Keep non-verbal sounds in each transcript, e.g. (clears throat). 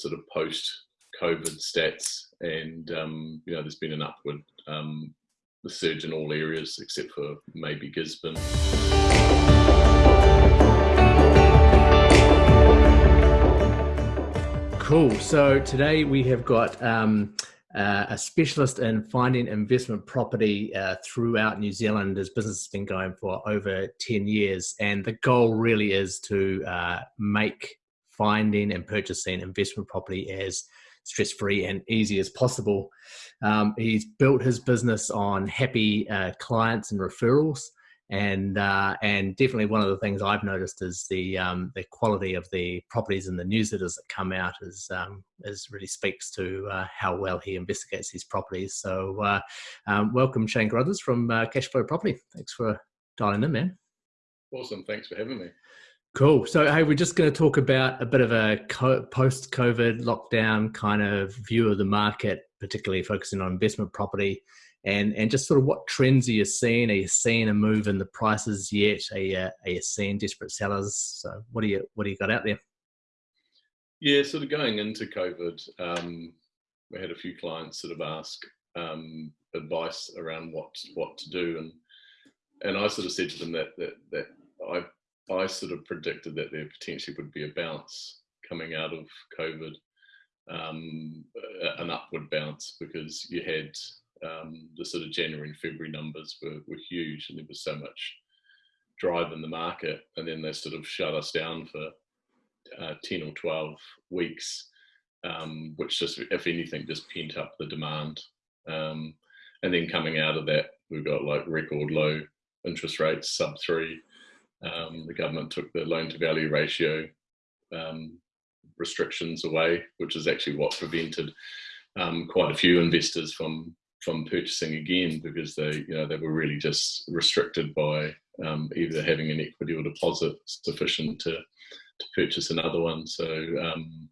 sort of post-COVID stats, and um, you know, there's been an upward um, surge in all areas except for maybe Gisborne. Cool. So today we have got um, uh, a specialist in finding investment property uh, throughout New Zealand. His business has been going for over 10 years, and the goal really is to uh, make finding and purchasing investment property as stress free and easy as possible. Um, he's built his business on happy uh, clients and referrals and uh, and definitely one of the things I've noticed is the um, the quality of the properties and the newsletters that come out is um, is really speaks to uh, how well he investigates these properties. So uh, um, welcome Shane Carruthers from uh, Cashflow Property. Thanks for dialing in, man. Awesome, thanks for having me. Cool. So, hey, we're just going to talk about a bit of a co- post COVID lockdown kind of view of the market, particularly focusing on investment property and and just sort of what trends are you seeing? Are you seeing a move in the prices yet? Are you, are you seeing desperate sellers? So what do you what do you got out there? Yeah, sort of going into COVID, um, we had a few clients sort of ask um, advice around what what to do, and and I sort of said to them that that that I I sort of predicted that there potentially would be a bounce coming out of COVID, um, an upward bounce because you had um, the sort of January and February numbers were, were huge and there was so much drive in the market. And then they sort of shut us down for uh, 10 or 12 weeks, um, which just, if anything, just pent up the demand. Um, and then coming out of that, we've got like record low interest rates, sub three. Um, the government took the loan to value ratio um, restrictions away, which is actually what prevented um, quite a few investors from from purchasing again because they, you know, they were really just restricted by um, either having an equity or deposit sufficient to, to purchase another one. So, um,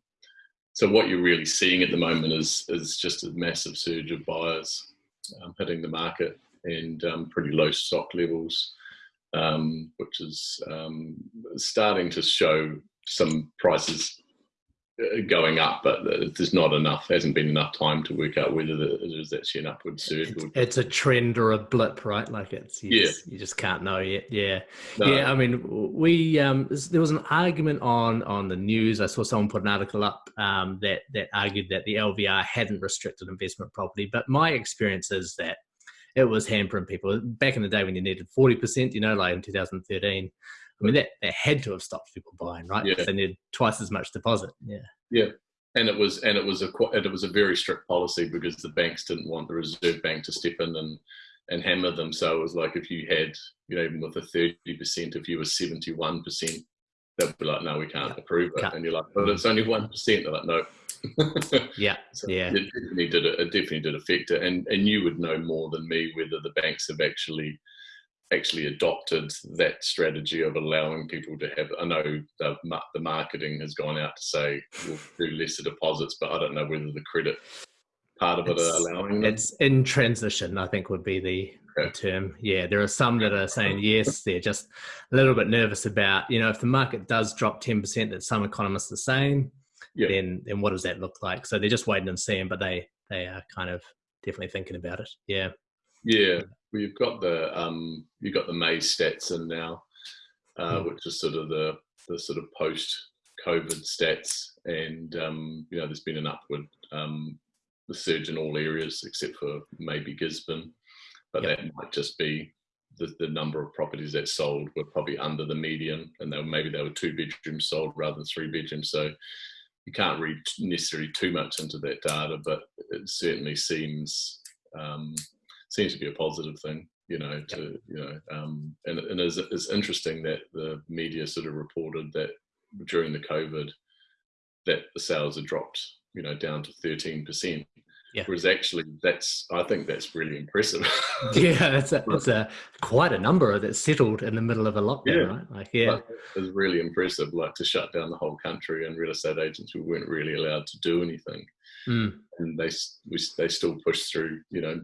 so what you're really seeing at the moment is is just a massive surge of buyers um, hitting the market and pretty low stock levels, um, which is um, starting to show some prices uh, going up, but there's not enough. Hasn't been enough time to work out whether there's actually an upward surge. It's, it's, a trend or a blip, right? Like it's you yeah. Just, you just can't know yet. Yeah, no. yeah. I mean, we um, there was an argument on on the news. I saw someone put an article up um, that that argued that the LVR hadn't restricted investment property, but my experience is that it was hampering people back in the day when you needed forty percent. You know, like in 2013 I mean, that, that had to have stopped people buying, right? Yeah. They needed twice as much deposit. Yeah. Yeah. And it was, and it was a, and it was a very strict policy because the banks didn't want the Reserve Bank to step in and, and hammer them. So it was like if you had, you know, even with a 30%, if you were 71%, they'd be like, no, we can't yeah. approve it. Can't. And you're like, but it's only 1%. They're like, no. (laughs) yeah. So yeah. It definitely did, it definitely did affect it. And, and you would know more than me whether the banks have actually actually adopted that strategy of allowing people to have. I know the, the marketing has gone out to say we'll do lesser deposits, but I don't know whether the credit part of it's, it are allowing them. It's in transition, I think would be the, okay. the, term. Yeah, there are some that are saying yes, they're just a little bit nervous about, you know, if the market does drop 10% that some economists are saying, yeah. then then what does that look like? So they're just waiting and seeing, but they they are kind of definitely thinking about it. Yeah. Yeah, well, you've got the um, you've got the May stats in now, uh, mm. which is sort of the the sort of post COVID stats, and um, you know there's been an upward um, surge in all areas except for maybe Gisborne, but yep. that might just be the, the number of properties that sold were probably under the median, and they were, maybe they were two bedrooms sold rather than three bedrooms. So you can't read necessarily too much into that data, but it certainly seems um, seems to be a positive thing you know to you know um, and, and it's, it's interesting that the media sort of reported that during the covid that the sales had dropped you know down to 13 percent yeah. Whereas actually, that's I think that's really impressive. (laughs) yeah, it's a, it's a (laughs) quite a number that's settled in the middle of a lockdown, yeah. right? Like, yeah, it's really impressive. Like to shut down the whole country, and real estate agents we weren't really allowed to do anything. Mm. And they we, they still push through, you know,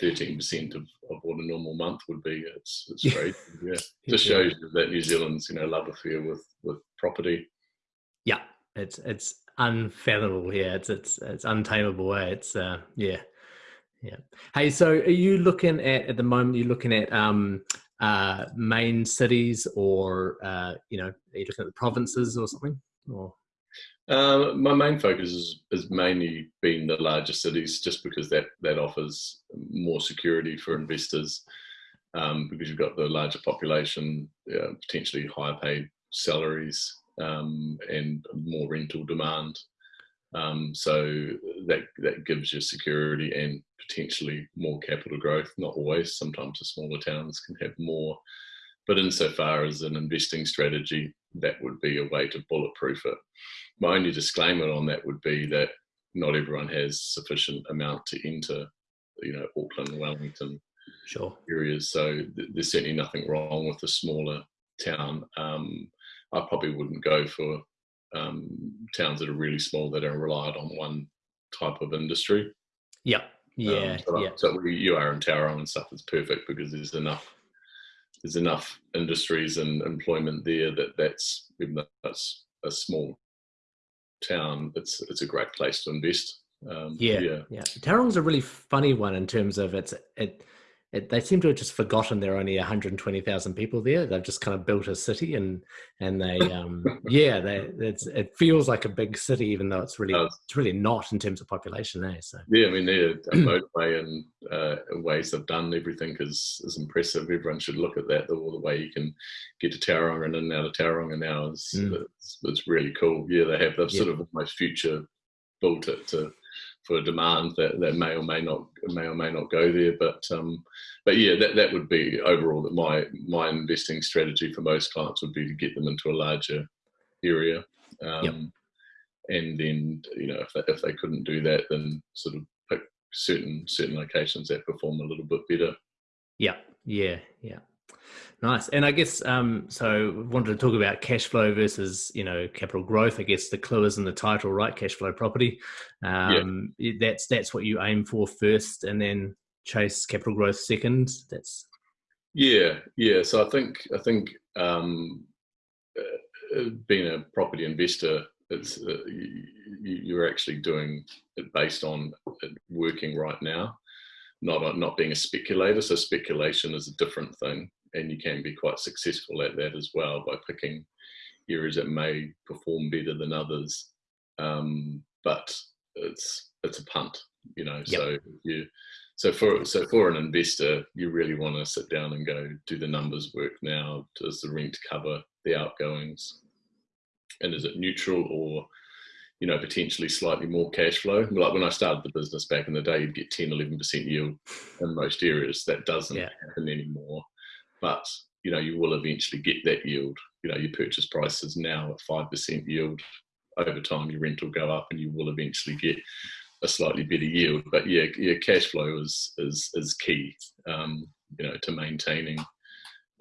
thirteen percent of, of what a normal month would be. It's it's great. (laughs) yeah, just shows that New Zealand's you know love affair with with property. Yeah, it's it's unfathomable. Yeah, it's it's it's untamable. Way. It's uh, yeah, yeah. Hey, so are you looking at at the moment? You're looking at um, uh, main cities, or uh, you know, are you looking at the provinces or something? Or uh, my main focus is, is mainly been the larger cities, just because that that offers more security for investors. Um, because you've got the larger population, uh, potentially higher paid salaries, um, and more rental demand. Um, so that that gives you security and potentially more capital growth. Not always. Sometimes the smaller towns can have more, but insofar as an investing strategy, that would be a way to bulletproof it my only disclaimer on that would be that not everyone has sufficient amount to enter, you know, Auckland, Wellington, sure areas. So th- there's certainly nothing wrong with a smaller town. Um, I probably wouldn't go for um, towns that are really small that are reliant on one type of industry. Yep. Yeah. Um, so, yeah. so you are in Tauranga and stuff is perfect because there's enough there's enough industries and employment there that that's even though that's a small town, it's it's a great place to invest. Um, yeah, yeah, yeah. Tauranga's a really funny one in terms of it's it it, they seem to have just forgotten there are only 120,000 people there. They've just kind of built a city and and they um (laughs) yeah they it's it feels like a big city even though it's really uh, it's really not in terms of population there. Eh, so yeah, I mean they're a motorway (clears throat) and uh, ways they've done everything is is impressive. Everyone should look at that. All the way you can get to Tauranga and in and out of Tauranga now is mm. it's, it's, really cool. Yeah, they have they've yeah. sort of almost future built it to for a demand that, that may or may not may or may not go there. But um, but yeah, that, that would be overall that my my investing strategy for most clients would be to get them into a larger area. Um, yep. And then you know if they, if they couldn't do that, then sort of pick certain certain locations that perform a little bit better. Yeah, yeah, yeah. Nice. And I guess um, so. Wanted to talk about cash flow versus you know capital growth. I guess the clue is in the title, right? Cash flow property. Um, yeah. That's that's what you aim for first, and then chase capital growth second. That's yeah, yeah. So I think I think um, uh, uh being a property investor, it's uh, you, are actually doing it based on it working right now, not not being a speculator. So speculation is a different thing and you can be quite successful at that as well by picking areas that may perform better than others. Um, but it's it's a punt, you know. Yep. So you so for so for an investor, you really want to sit down and go do the numbers work now. Does the rent cover the outgoings? And is it neutral or you know, potentially slightly more cash flow. Like when I started the business back in the day, you'd get 10, 11% yield in most areas. That doesn't yeah. happen anymore but you know you will eventually get that yield. You know your purchase price is now at five percent yield. Over time, your rent will go up, and you will eventually get a slightly better yield. But yeah, yeah, cash flow is is is key. Um, you know, to maintaining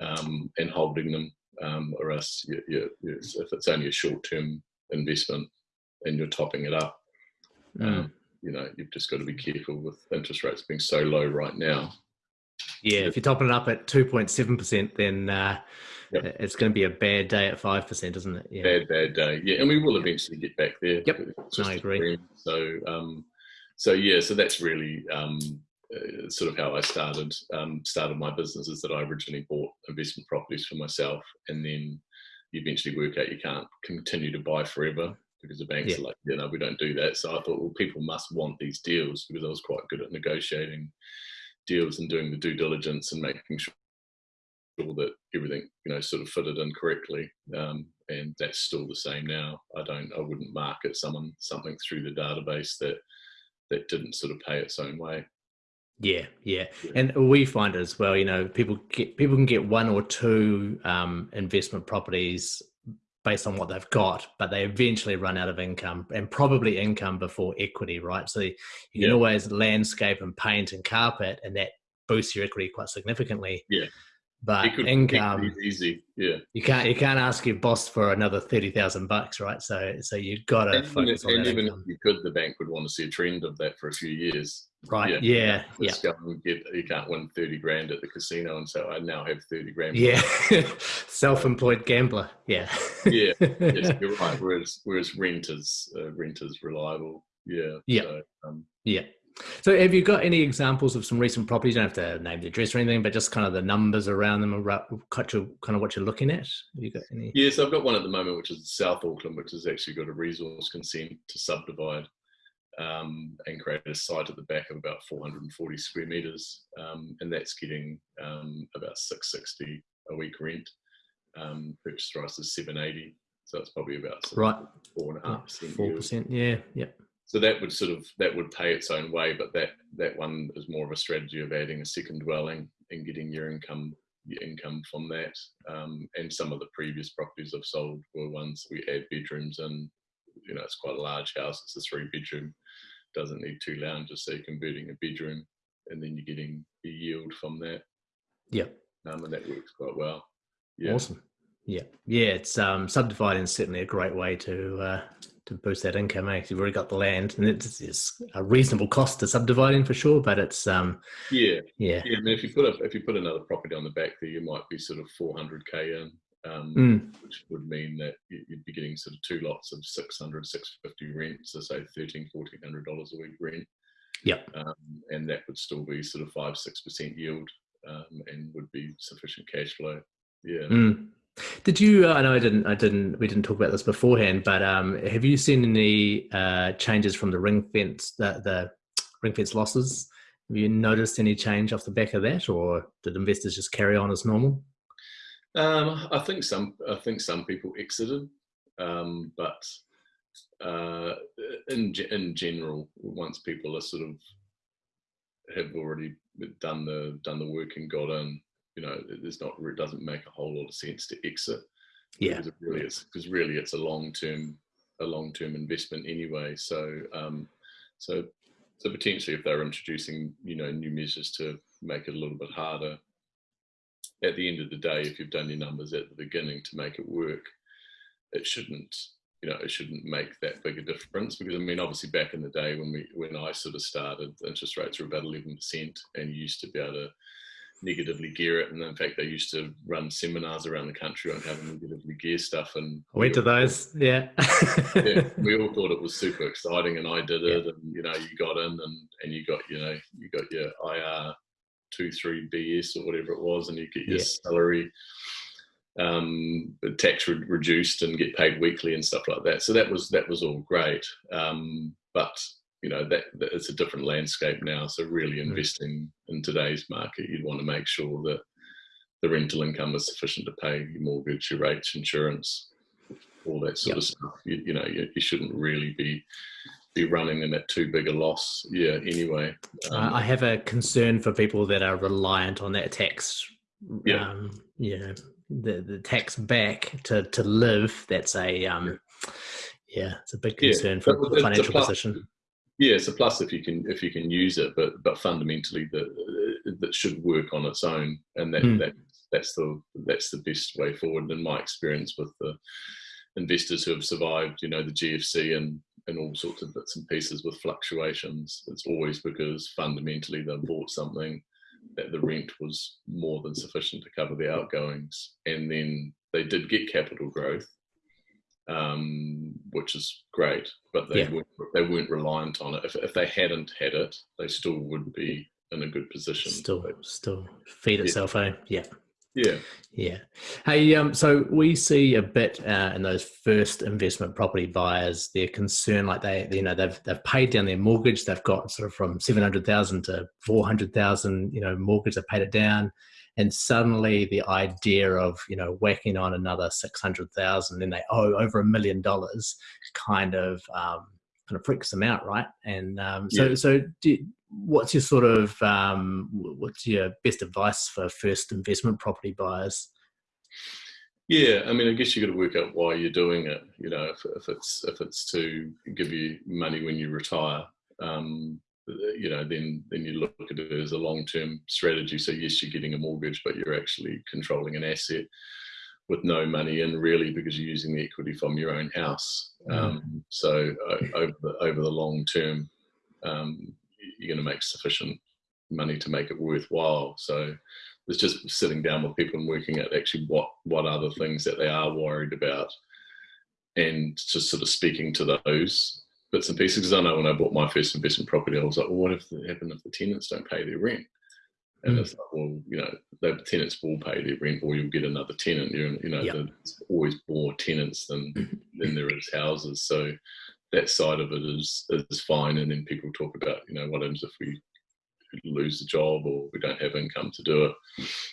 um, and holding them, um, or else you, you, if it's only a short term investment and you're topping it up, mm. you know, you've just got to be careful with interest rates being so low right now. Yeah, if you're topping it up at 2.7%, then uh, yep. it's going to be a bad day at 5%, isn't it? Yeah. Bad, bad day. Yeah, and we will eventually get back there. Yep, I agree. So, um, so yeah, so that's really um, uh, sort of how I started um, started my business. Is that I originally bought investment properties for myself, and then you eventually work out you can't continue to buy forever because the banks yeah. are like, you know, we don't do that. So I thought, well, people must want these deals because I was quite good at negotiating deals and doing the due diligence and making sure that everything you know sort of fitted in correctly um, and that's still the same now. I don't i wouldn't market someone something through the database that that didn't sort of pay its own way. Yeah, yeah, and we find it as well. You know, people get people can get one or two um, investment properties based on what they've got, but they eventually run out of income and probably income before equity, right? So you can yeah. always landscape and paint and carpet, and that boosts your equity quite significantly. Yeah. But could, income easy, yeah. You can't you can't ask your boss for another thirty thousand bucks, right? So so you've got to focus and, on and that even income. if you could, the bank would want to see a trend of that for a few years. Right. Yeah. Yeah. And get. You can't win thirty grand at the casino, and so I now have thirty grand. Yeah. (laughs) Self-employed gambler. Yeah. yeah. Yes, (laughs) you're right. Whereas whereas rent is uh, rent is reliable. Yeah. Yeah. So, um, yeah. So, have you got any examples of some recent properties? You don't have to name the address or anything, but just kind of the numbers around them, kind of what you're looking at. Have you got any? Yes, I've got one at the moment, which is South Auckland, which has actually got a resource consent to subdivide um, and create a site at the back of about 440 square meters, um, and that's getting um, about 660 a week rent. Um, purchase price is 780, so it's probably about right four and a half percent. Four percent, yeah, yep. So that would sort of that would pay its own way, but that that one is more of a strategy of adding a second dwelling and getting your income your income from that. Um, and some of the previous properties I've sold were ones we add bedrooms and You know, it's quite a large house. It's a three bedroom doesn't need two lounges, so you're converting a bedroom, and then you're getting a yield from that. Yeah, um, and that works quite well. Yeah. Awesome. Yeah, yeah. It's um, subdividing is certainly a great way to uh, to boost that income. Eh? You've already got the land, and it's, it's, a reasonable cost to subdividing for sure. But it's um, yeah, yeah, yeah. I mean, if you put a, if you put another property on the back there, you might be sort of 400k in, um, mm. which would mean that you'd be getting sort of two lots of 600, 650 rent, so say 13, 1400 dollars a week rent. Yep. Um, and that would still be sort of five, six percent yield, um, and would be sufficient cash flow. Yeah. Mm. Did you? Uh, I know I didn't. I didn't. We didn't talk about this beforehand, but um, have you seen any uh, changes from the ring fence, the, the ring fence losses? Have you noticed any change off the back of that, or did investors just carry on as normal? Um, I think some. I think some people exited, um, but uh, in in general, once people are sort of have already done the done the work and got in, you know, there's not it doesn't make a whole lot of sense to exit. Yeah, because it really is because really it's a long term a long term investment anyway. So um, so so potentially if they're introducing you know new measures to make it a little bit harder at the end of the day, if you've done your numbers at the beginning to make it work, it shouldn't, you know, it shouldn't make that big a difference. Because I mean, obviously, back in the day when we when I sort of started, interest rates were about eleven percent, and you used to be able to negatively gear it. And in fact, they used to run seminars around the country on how to negatively gear stuff. And I went to those, yeah. yeah. (laughs) We all thought it was super exciting, and I did it. Yeah. And you know, you got in, and and you got you know you got your IR two three BS or whatever it was, and you get your yeah. salary um, tax re- reduced and get paid weekly and stuff like that. So that was that was all great, um, but you know that, that, it's a different landscape now. So really mm. investing in today's market, you'd want to make sure that the rental income is sufficient to pay your mortgage, your rates, insurance, all that sort yep. of stuff. You, you know, you, you shouldn't really be be running them at too big a loss. Yeah. Anyway, um, I have a concern for people that are reliant on that tax. Yeah. Um, you know, the the tax back to to live. That's a um, yeah, it's a big concern yeah. for the financial plus, position. Yeah, it's a plus if you can if you can use it, but but fundamentally that that should work on its own, and that mm. that that's the that's the best way forward. In my experience with the investors who have survived, you know, the GFC and and all sorts of bits and pieces with fluctuations. It's always because fundamentally they bought something that the rent was more than sufficient to cover the outgoings, and then they did get capital growth, um, which is great, but they yeah. weren't, they weren't reliant on it. If, if they hadn't had it, they still would be in a good position. Still, still feed itself, yeah. eh? Yeah. Yeah. Yeah. Hey, um, so we see a bit uh, in those first investment property buyers, their concern, like they, you know, they've they've paid down their mortgage, they've got sort of from seven hundred thousand to four hundred thousand, you know, mortgage, They've paid it down, and suddenly the idea of you know whacking on another six hundred thousand, and they owe over a million dollars, kind of um, kind of freaks them out, right? And um, so, yeah. so do, what's your sort of um, what's your best advice for first investment property buyers? Yeah, I mean, I guess you got to work out why you're doing it. You know, if, if it's if it's to give you money when you retire, um, you know, then then you look at it as a long term strategy. So yes, you're getting a mortgage, but you're actually controlling an asset with no money in really because you're using the equity from your own house. Mm. Um, so uh, over the over the long term, um, you're going to make sufficient money to make it worthwhile. So it's just sitting down with people and working out actually what what are the things that they are worried about, and just sort of speaking to those bits and pieces. Because I know when I bought my first investment property, I was like, well, what if it happened if the tenants don't pay their rent? And mm. it's like, well, you know, the tenants will pay their rent, or you'll get another tenant. You, you know, yep. there's always more tenants than (laughs) than there is houses. So that side of it is is fine. And then people talk about, you know, what happens if we lose the job or we don't have income to do it,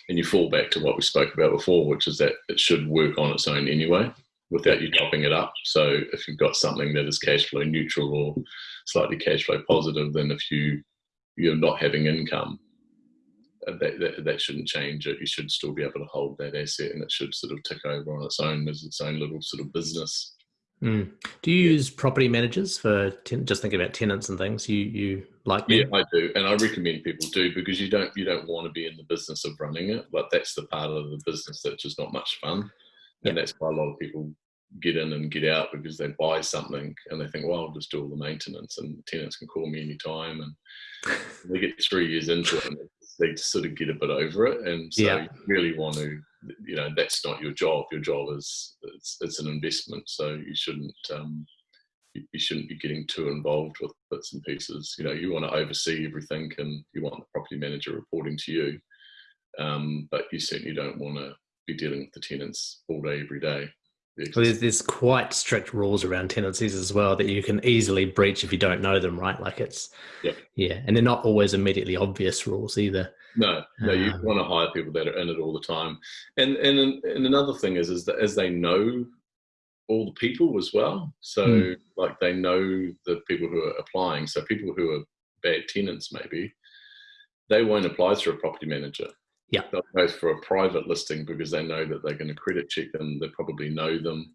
and you fall back to what we spoke about before, which is that it should work on its own anyway without you topping it up. So if you've got something that is cash flow neutral or slightly cash flow positive, then if you you're not having income, that, that, that shouldn't change it. You should still be able to hold that asset, and it should sort of tick over on its own as its own little sort of business. Mm. Do you use property managers for ten- just thinking about tenants and things? You you like? Them? Yeah, I do, and I recommend people do because you don't you don't want to be in the business of running it. But that's the part of the business that's just not much fun, and that's why a lot of people get in and get out because they buy something and they think, well, I'll just do all the maintenance and tenants can call me anytime. And (laughs) they get three years into it and they sort of get a bit over it. And so yeah. you really want to, you know, that's not your job. Your job is it's, it's an investment. So you shouldn't, um, you, you shouldn't be getting too involved with bits and pieces. You know, you want to oversee everything and you want the property manager reporting to you. Um, but you certainly don't want to be dealing with the tenants all day, every day. Well, there's, there's quite strict rules around tenancies as well that you can easily breach if you don't know them, right? Like it's, yeah, yeah, and they're not always immediately obvious rules either. No, no, you um, want to hire people that are in it all the time, and and and another thing is is that as they know all the people as well, so mm. like they know the people who are applying, so people who are bad tenants maybe, they won't apply through a property manager yeah. They'll go for a private listing because they know that they're going to credit check them. They probably know them,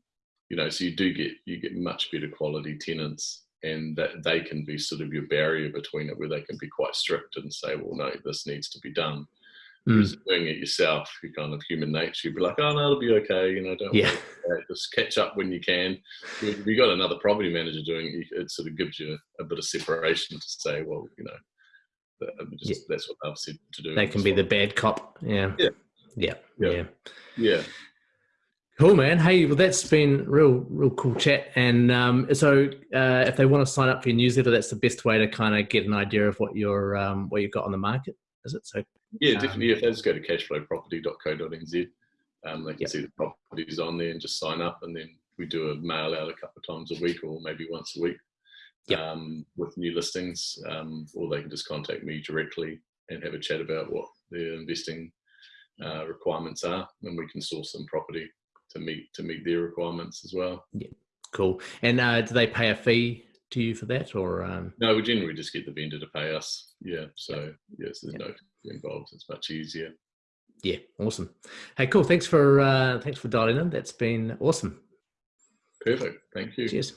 you know. So you do get you get much better quality tenants, and that they can be sort of your barrier between it, where they can be quite strict and say, well, no, this needs to be done. Mm. Whereas doing it yourself, you kind of human nature, you'd be like, oh no, it'll be okay, you know, don't yeah. just catch up when you can. If you got another property manager doing it, it sort of gives you a bit of separation to say, well, you know, just, yeah. That's what I've said to do. They can be the bad cop. Yeah. Yeah. Yeah. Yeah. Yeah. Cool, man. Hey, well, that's been real, real cool chat. And um, so, uh, if they want to sign up for your newsletter, that's the best way to kind of get an idea of what your um, what you've got on the market. Is it so? Yeah, um, definitely. If they just go to cashflowproperty.co.nz, um, they can yep. see the properties on there and just sign up. And then we do a mail out a couple of times a week, or maybe once a week yep. um, with new listings, um, or they can just contact me directly and have a chat about what their investing uh, requirements are, and we can source some property to meet to meet their requirements as well. Yeah, cool. And uh, do they pay a fee to you for that, or um... no? We generally just get the vendor to pay us. Yeah, so yes, there's yep. no fee involved. It's much easier. Yeah, awesome. Hey, cool. Thanks for uh, thanks for dialing in. That's been awesome. Perfect. Thank you. Cheers.